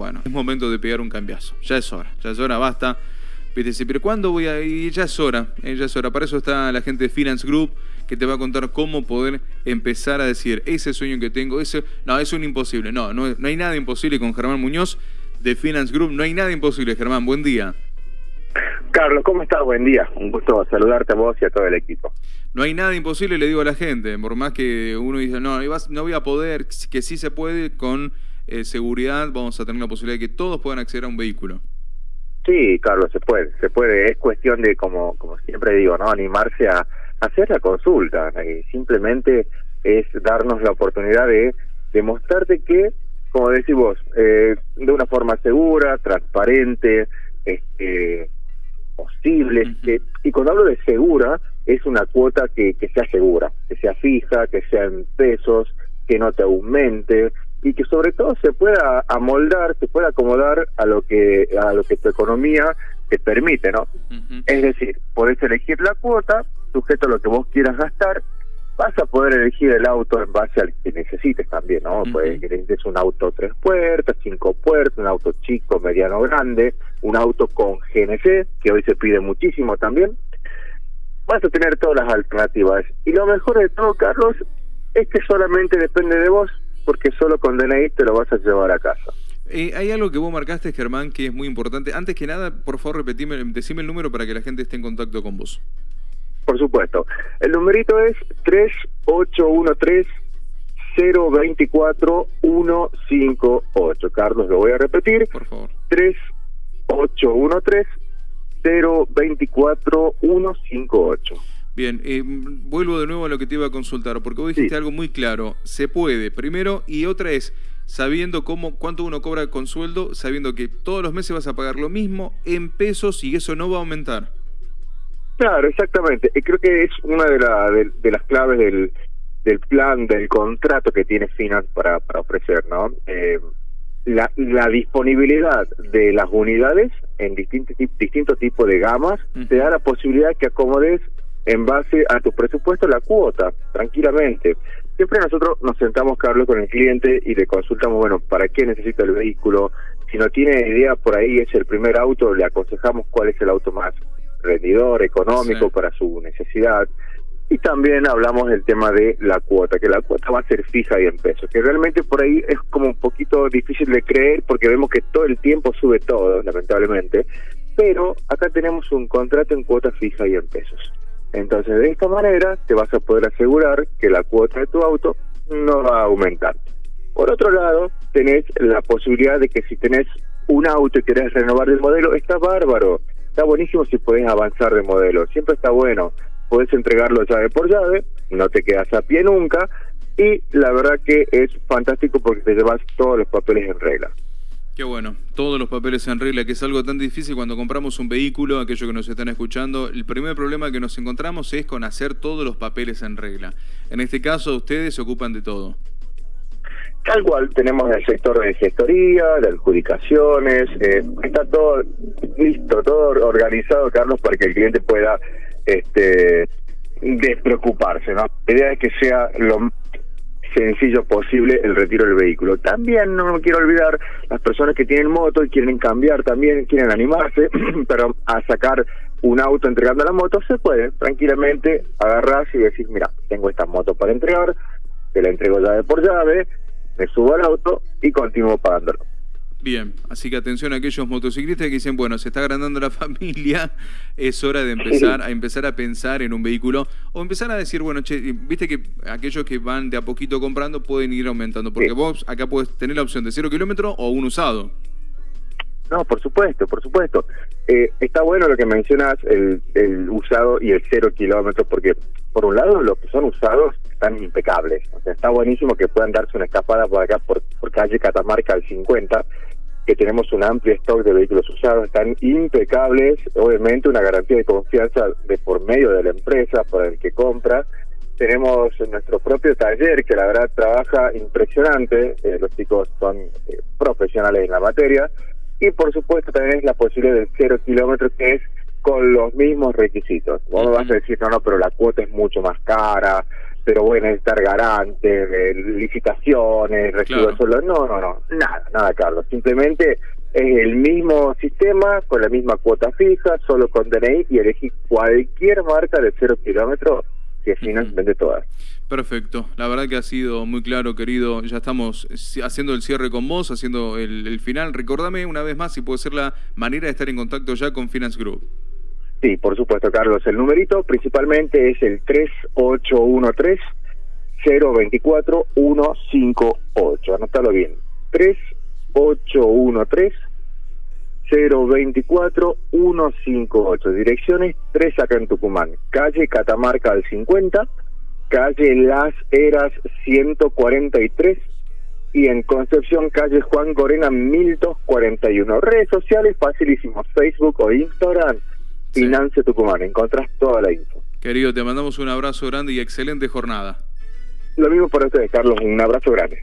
bueno, es momento de pegar un cambiazo. Ya es hora, ya es hora, basta. Viste, pero ¿cuándo voy a...? Y ya es hora, eh, ya es hora. Para eso está la gente de Finance Group, que te va a contar cómo poder empezar a decir, ese sueño que tengo, ese... No, es un imposible. No, no, no hay nada imposible con Germán Muñoz de Finance Group. No hay nada imposible, Germán. Buen día. Carlos, ¿cómo estás? Buen día. Un gusto saludarte a vos y a todo el equipo. No hay nada imposible, le digo a la gente, por más que uno dice, no, no voy a poder, que sí se puede, con eh, seguridad vamos a tener la posibilidad de que todos puedan acceder a un vehículo. Sí, Carlos, se puede, se puede. Es cuestión de, como, como siempre digo, no animarse a, hacer la consulta. Simplemente es darnos la oportunidad de demostrarte que, como decís vos, eh, de una forma segura, transparente, este, posible. y cuando hablo de segura, es una cuota que, que sea segura, que sea fija, que sea en pesos, que no te aumente, y que sobre todo se pueda amoldar, se pueda acomodar a lo que a lo que tu economía te permite, ¿no? Es decir, podés elegir la cuota, sujeto a lo que vos quieras gastar, vas a poder elegir el auto en base al que necesites también, ¿no? Pues que necesites un auto tres puertas, cinco puertas, un auto chico, mediano, grande, un auto con GNC, que hoy se pide muchísimo también. Vas a tener todas las alternativas. Y lo mejor de todo, Carlos, es que solamente depende de vos porque solo con DNI te lo vas a llevar a casa. Eh, hay algo que vos marcaste, Germán, que es muy importante. Antes que nada, por favor, repetime, decime el número para que la gente esté en contacto con vos. Por supuesto. El numerito es 3813 024 158. Carlos, lo voy a repetir. Por favor. 3813 024 158. Bien, eh, vuelvo de nuevo a lo que te iba a consultar, porque vos dijiste algo muy claro. Se puede, primero, y otra es, sabiendo cómo, cuánto uno cobra con sueldo, sabiendo que todos los meses vas a pagar lo mismo en pesos y eso no va a aumentar. Claro, exactamente. Creo que es una de, la, de, las claves del, del plan, del contrato que tiene Finance para, para ofrecer, ¿no? Eh, la, la disponibilidad de las unidades en distintos distinto tipos de gamas te da la posibilidad que acomodes en base a tu presupuesto la cuota, tranquilamente. Siempre nosotros nos sentamos, Carlos, con el cliente y le consultamos, bueno, ¿para qué necesita el vehículo? Si no tiene idea, por ahí es el primer auto, le aconsejamos cuál es el auto más rendidor, económico para su necesidad. Y también hablamos del tema de la cuota, que la cuota va a ser fija y en pesos, que realmente por ahí es como un poquito difícil de creer porque vemos que todo el tiempo sube todo, lamentablemente, pero acá tenemos un contrato en cuota fija y en pesos. Entonces, de esta manera te vas a poder asegurar que la cuota de tu auto no va a aumentar. Por otro lado, tenés la posibilidad de que si tenés un auto y querés renovar el modelo, está bárbaro. Está buenísimo si podés avanzar de modelo. Siempre está bueno. Podés entregarlo llave por llave, no te quedas a pie nunca. Y la verdad que es fantástico porque te llevas todos los papeles en regla. Qué bueno, todos los papeles en regla, que es algo tan difícil cuando compramos un vehículo, aquellos que nos están escuchando, el primer problema que nos encontramos es con hacer todos los papeles en regla. En este caso, ustedes se ocupan de todo. Tal cual, tenemos el sector de gestoría, de adjudicaciones, eh, está todo listo, todo organizado, Carlos, para que el cliente pueda este despreocuparse, ¿no? La idea es que sea lo sencillo posible el retiro del vehículo. También no me quiero olvidar las personas que tienen moto y quieren cambiar también, quieren animarse, pero a sacar un auto entregando la moto se puede tranquilamente agarrar y decir, mira, tengo esta moto para entregar, te la entrego llave por llave, me subo al auto y continúo pagándolo. Bien, así que atención a aquellos motociclistas que dicen, bueno, se está agrandando la familia, es hora de empezar a empezar a pensar en un vehículo o empezar a decir, bueno, che, viste que aquellos que van de a poquito comprando pueden ir aumentando, porque vos acá puedes tener la opción de cero kilómetro o un usado. No, por supuesto, por supuesto. Eh, está bueno lo que mencionas, el, el usado y el cero kilómetro, porque por un lado los que son usados están impecables. O sea, está buenísimo que puedan darse una escapada por acá, por, por calle Catamarca al 50, que tenemos un amplio stock de vehículos usados, están impecables, obviamente una garantía de confianza de por medio de la empresa para el que compra. Tenemos nuestro propio taller que la verdad trabaja impresionante, eh, los chicos son eh, profesionales en la materia y por supuesto también es la posibilidad del cero kilómetro que es con los mismos requisitos. Vos me vas a decir, no, no, pero la cuota es mucho más cara, pero bueno, estar garante, licitaciones, recibo de sueldo. No, no, no, nada, nada, Carlos. Simplemente es el mismo sistema, con la misma cuota fija, solo con DNI y elegí cualquier marca de cero kilómetros que Finance vende todas. Perfecto, la verdad que ha sido muy claro, querido. Ya estamos haciendo el cierre con vos, haciendo el, final. Recordame una vez más si puede ser la manera de estar en contacto ya con Finance Group. Sí, por supuesto, Carlos. El numerito principalmente es el 3813 024 158. Anótalo bien. 3813 024 158. Direcciones 3 acá en Tucumán. Calle Catamarca al 50, calle Las Heras 143 y en Concepción, calle Juan Corena 1241. Redes sociales facilísimos, Facebook o Instagram, Finance Tucumán. Encontrás toda la info. Querido, te mandamos un abrazo grande y excelente jornada. Lo mismo para ustedes, Carlos. Un abrazo grande.